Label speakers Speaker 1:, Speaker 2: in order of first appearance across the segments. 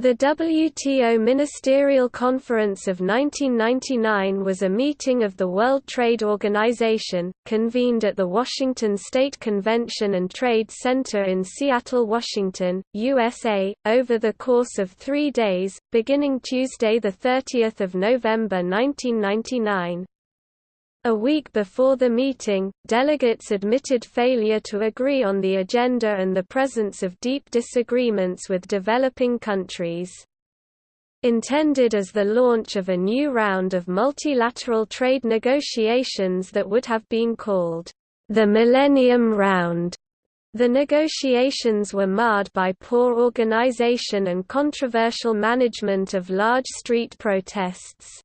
Speaker 1: The WTO Ministerial Conference of 1999 was a meeting of the World Trade Organization, convened at the Washington State Convention and Trade Center in Seattle, Washington, USA, over the course of three days, beginning Tuesday 30 November 1999. A week before the meeting, delegates admitted failure to agree on the agenda and the presence of deep disagreements with developing countries. Intended as the launch of a new round of multilateral trade negotiations that would have been called the Millennium Round, the negotiations were marred by poor organization and controversial management of large street protests.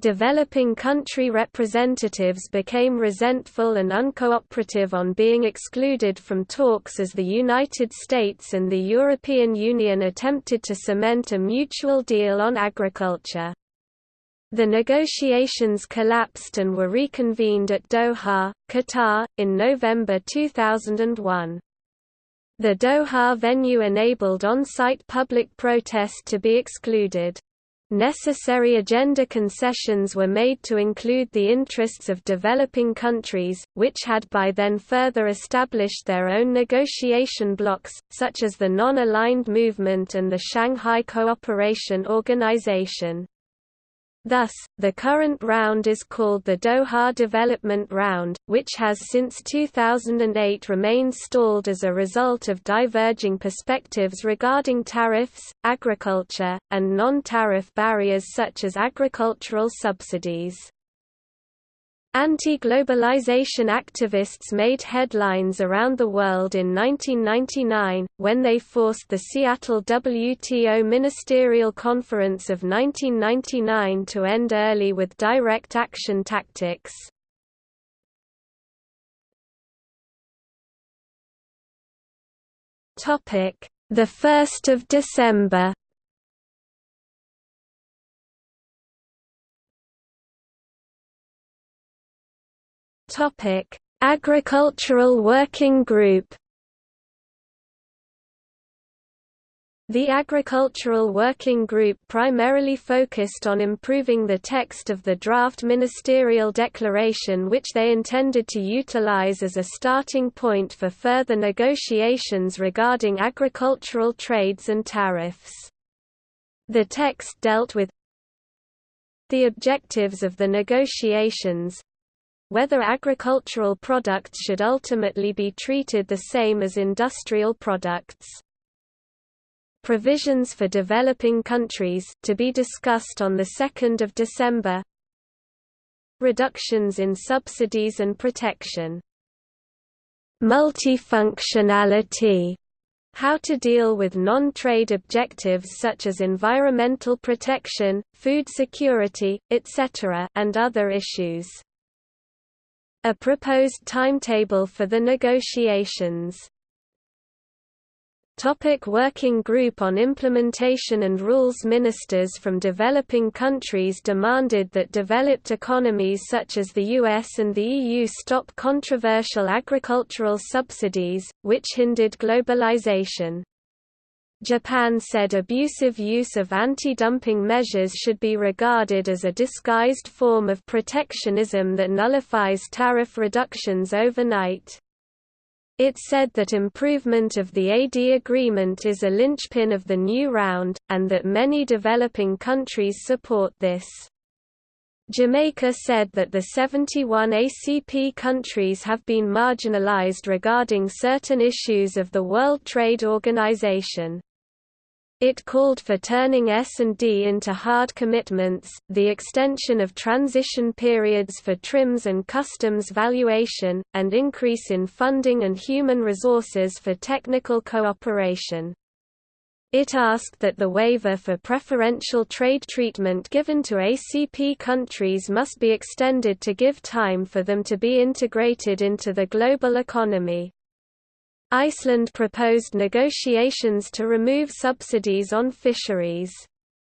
Speaker 1: Developing country representatives became resentful and uncooperative on being excluded from talks as the United States and the European Union attempted to cement a mutual deal on agriculture. The negotiations collapsed and were reconvened at Doha, Qatar, in November 2001. The Doha venue enabled on-site public protest to be excluded. Necessary agenda concessions were made to include the interests of developing countries, which had by then further established their own negotiation blocs, such as the Non-Aligned Movement and the Shanghai Cooperation Organization. Thus, the current round is called the Doha Development Round, which has since 2008 remained stalled as a result of diverging perspectives regarding tariffs, agriculture, and non-tariff barriers such as agricultural subsidies. Anti-globalization activists made headlines around the world in 1999, when they forced the Seattle WTO Ministerial Conference of 1999 to end early with direct action tactics. The 1st of December Topic: Agricultural Working Group. The Agricultural Working Group primarily focused on improving the text of the draft ministerial declaration which they intended to utilize as a starting point for further negotiations regarding agricultural trades and tariffs. The text dealt with the objectives of the negotiations, whether agricultural products should ultimately be treated the same as industrial products. Provisions for developing countries to be discussed on the 2nd of December. Reductions in subsidies and protection. Multifunctionality how to deal with non-trade objectives such as environmental protection, food security, etc. and other issues. A proposed timetable for the negotiations Topic Working Group on Implementation and Rules Ministers from developing countries demanded that developed economies such as the US and the EU stop controversial agricultural subsidies, which hindered globalization. Japan said abusive use of anti-dumping measures should be regarded as a disguised form of protectionism that nullifies tariff reductions overnight. It said that improvement of the AD agreement is a linchpin of the new round, and that many developing countries support this. Jamaica said that the 71 ACP countries have been marginalized regarding certain issues of the World Trade Organization. It called for turning S&D into hard commitments, the extension of transition periods for TRIMs and customs valuation, and increase in funding and human resources for technical cooperation. It asked that the waiver for preferential trade treatment given to ACP countries must be extended to give time for them to be integrated into the global economy. Iceland proposed negotiations to remove subsidies on fisheries.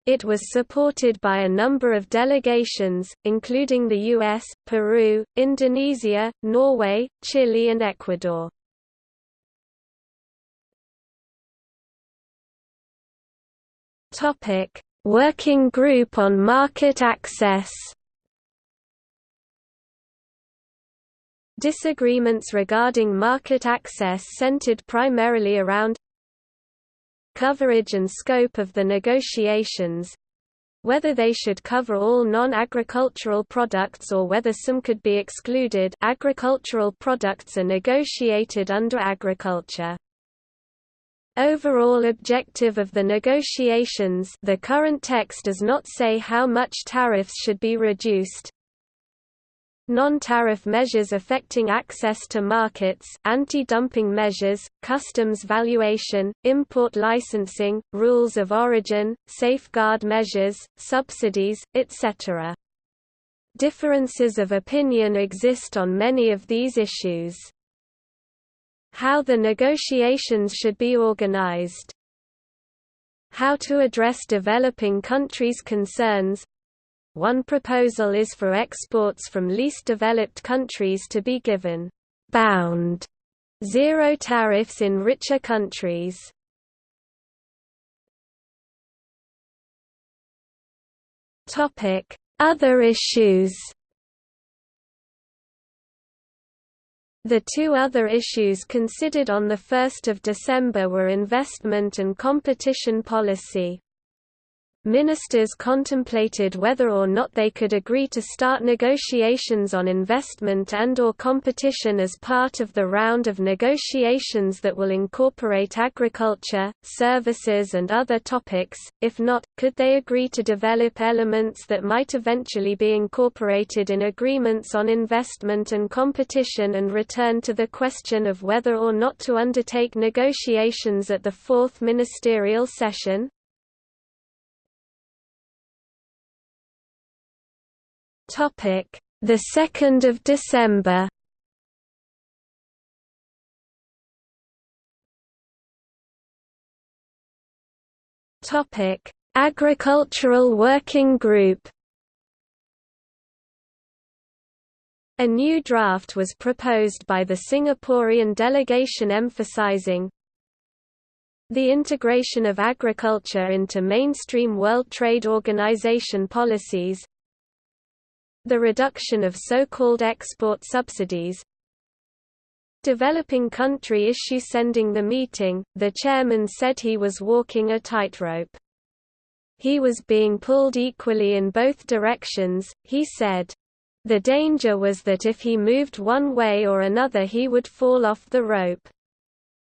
Speaker 1: It was supported by a number of delegations, including the US, Peru, Indonesia, Norway, Chile and Ecuador. Working Group on Market Access. Disagreements regarding market access centered primarily around coverage and scope of the negotiations, whether they should cover all non-agricultural products or whether some could be excluded agricultural products are negotiated under agriculture. Overall objective of the negotiations the current text does not say how much tariffs should be reduced, non-tariff measures affecting access to markets, anti-dumping measures, customs valuation, import licensing, rules of origin, safeguard measures, subsidies, etc. Differences of opinion exist on many of these issues. How the negotiations should be organized How to address developing countries' concerns one proposal is for exports from least developed countries to be given bound zero tariffs in richer countries. Topic: Other issues. The two other issues considered on 1 December were investment and competition policy. Ministers contemplated whether or not they could agree to start negotiations on investment and or competition as part of the round of negotiations that will incorporate agriculture, services and other topics, if not, could they agree to develop elements that might eventually be incorporated in agreements on investment and competition and return to the question of whether or not to undertake negotiations at the fourth ministerial session? Topic: The 2nd of December. Topic: Agricultural Working Group. A new draft was proposed by the Singaporean delegation emphasizing the integration of agriculture into mainstream World Trade Organization policies, the reduction of so-called export subsidies, developing country issue sending the meeting, the chairman said he was walking a tightrope. He was being pulled equally in both directions, he said. The danger was that if he moved one way or another he would fall off the rope.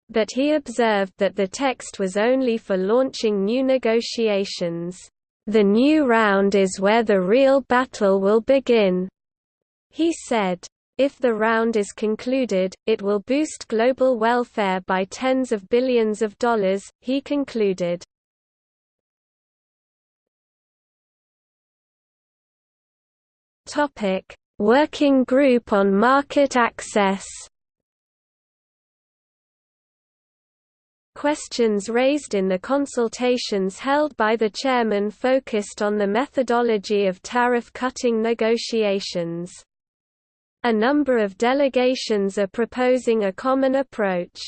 Speaker 1: But he observed that the text was only for launching new negotiations. The new round is where the real battle will begin, he said. If the round is concluded, it will boost global welfare by tens of billions of dollars, he concluded. Working Group on Market Access Questions raised in the consultations held by the chairman focused on the methodology of tariff-cutting negotiations. A number of delegations are proposing a common approach.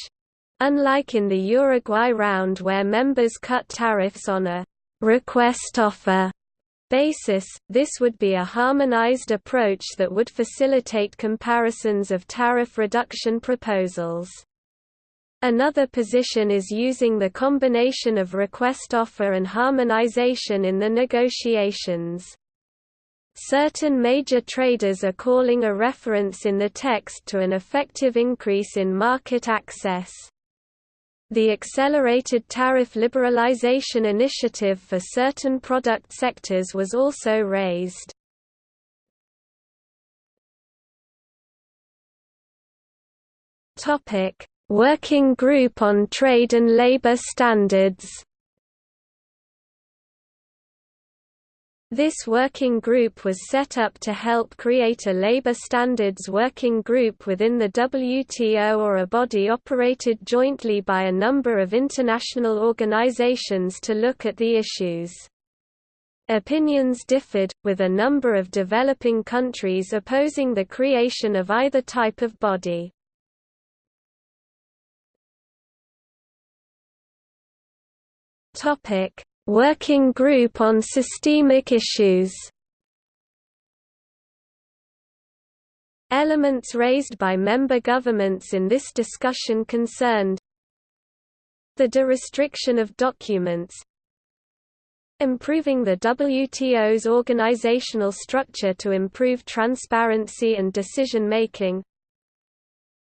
Speaker 1: Unlike in the Uruguay round where members cut tariffs on a request offer basis, this would be a harmonized approach that would facilitate comparisons of tariff reduction proposals. Another position is using the combination of request offer and harmonization in the negotiations. Certain major traders are calling a reference in the text to an effective increase in market access. The Accelerated Tariff Liberalization Initiative for certain product sectors was also raised. Topic: Working Group on Trade and Labor Standards This working group was set up to help create a labor standards working group within the WTO or a body operated jointly by a number of international organizations to look at the issues. Opinions differed, with a number of developing countries opposing the creation of either type of body. Topic: Working Group on Systemic Issues. Elements raised by member governments in this discussion concerned the de-restriction of documents improving the WTO's organizational structure to improve transparency and decision-making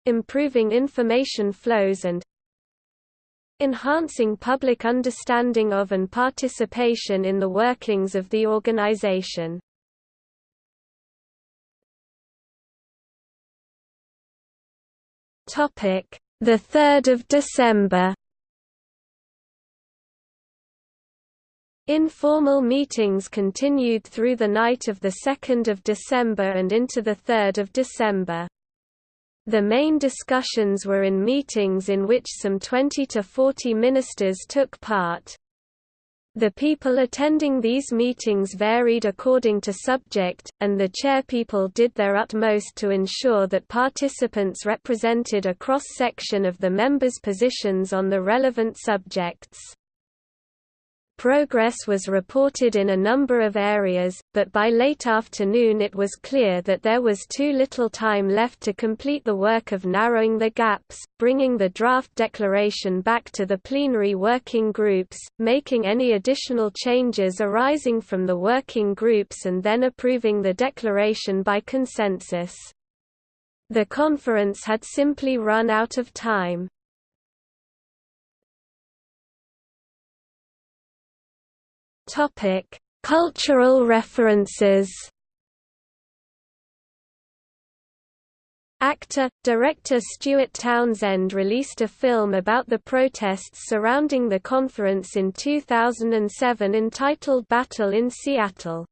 Speaker 1: improving information flows and enhancing public understanding of and participation in the workings of the organization. Topic: The 3rd of December. Informal meetings continued through the night of the 2nd of December and into the 3rd of December. The main discussions were in meetings in which some 20 to 40 ministers took part. The people attending these meetings varied according to subject, and the chairpeople did their utmost to ensure that participants represented a cross-section of the members' positions on the relevant subjects. Progress was reported in a number of areas, but by late afternoon it was clear that there was too little time left to complete the work of narrowing the gaps, bringing the draft declaration back to the plenary working groups, making any additional changes arising from the working groups and then approving the declaration by consensus. The conference had simply run out of time. Topic: Cultural references. Actor, director Stuart Townsend released a film about the protests surrounding the conference in 2007 entitled Battle in Seattle.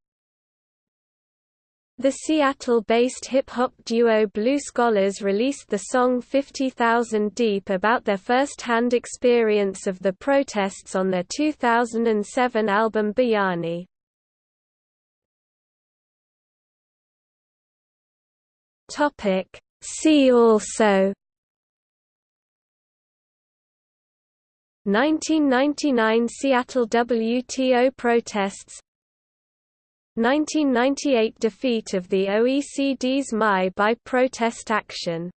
Speaker 1: The Seattle-based hip-hop duo Blue Scholars released the song 50,000 Deep about their first-hand experience of the protests on their 2007 album Bayani. See also 1999 Seattle WTO protests 1998 defeat of the OECD's MAI by protest action